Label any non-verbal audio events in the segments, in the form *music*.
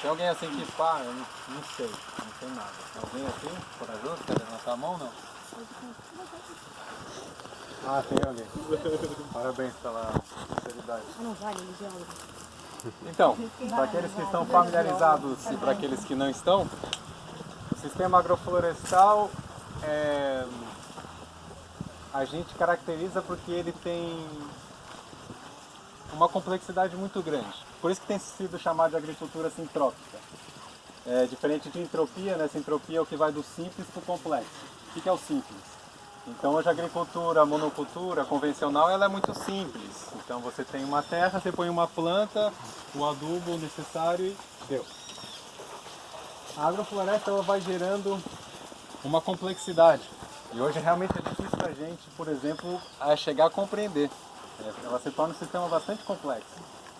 Tem alguém assim que pá, eu não, não sei, não sei nada. Alguém assim, corajoso, quer levantar a mão não? Ah, tem alguém. *laughs* Parabéns pela sinceridade. Ah, não vale. Então, *laughs* para aqueles que estão familiarizados e para aqueles que não estão, o sistema agroflorestal é, a gente caracteriza porque ele tem uma complexidade muito grande. Por isso que tem sido chamado de agricultura sintrópica. É, diferente de entropia, né? Entropia é o que vai do simples para o complexo. O que é o simples? Então hoje a agricultura, a monocultura convencional, ela é muito simples. Então você tem uma terra, você põe uma planta, o adubo necessário e deu. A agrofloresta ela vai gerando uma complexidade. E hoje realmente é difícil para a gente, por exemplo, a chegar a compreender. Ela se torna um sistema bastante complexo.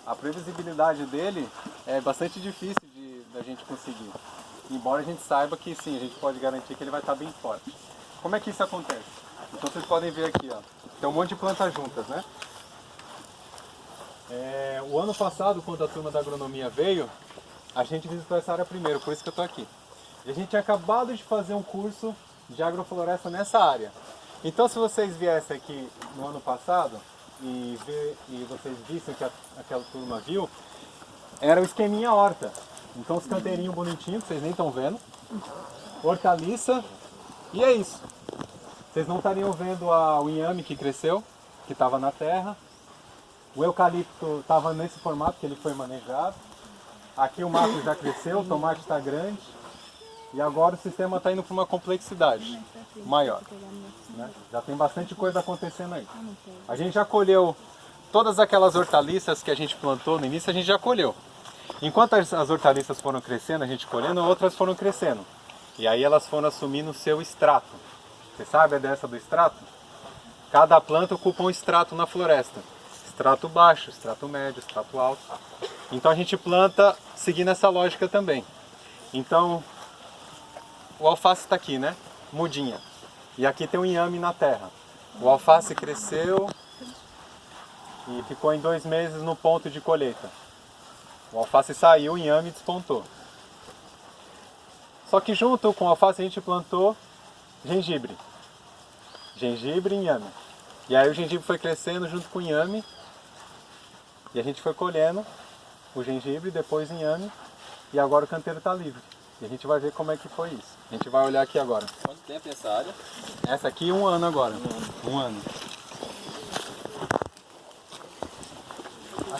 A previsibilidade dele é bastante difícil de da gente conseguir. Embora a gente saiba que sim, a gente pode garantir que ele vai estar bem forte. Como é que isso acontece? Então vocês podem ver aqui, ó, tem um monte de plantas juntas, né? É, o ano passado, quando a turma da agronomia veio, a gente visitou essa área primeiro, por isso que eu estou aqui. E a gente tinha acabado de fazer um curso de agrofloresta nessa área. Então se vocês viessem aqui no ano passado e, ver, e vocês vissem que a, aquela turma viu, era o esqueminha horta. Então os canteirinhos bonitinhos, que vocês nem estão vendo, hortaliça, e é isso. Vocês não estariam vendo a, o inhame que cresceu, que estava na terra. O eucalipto estava nesse formato que ele foi manejado. Aqui o mato já cresceu, o tomate está grande. E agora o sistema está indo para uma complexidade maior. Né? Já tem bastante coisa acontecendo aí. A gente já colheu todas aquelas hortaliças que a gente plantou no início, a gente já colheu. Enquanto as, as hortaliças foram crescendo, a gente colhendo, outras foram crescendo. E aí elas foram assumindo o seu extrato. Você sabe a dessa do extrato? Cada planta ocupa um extrato na floresta. Extrato baixo, extrato médio, extrato alto. Então a gente planta seguindo essa lógica também. Então, o alface está aqui, né? Mudinha. E aqui tem um inhame na terra. O alface cresceu e ficou em dois meses no ponto de colheita. O alface saiu, o inhame despontou. Só que junto com o alface a gente plantou gengibre. Gengibre e inhame. E aí o gengibre foi crescendo junto com o inhame. E a gente foi colhendo o gengibre, depois o inhame. E agora o canteiro está livre. E a gente vai ver como é que foi isso. A gente vai olhar aqui agora. Quanto tempo essa área? Essa aqui um ano agora. Um ano. Um ano.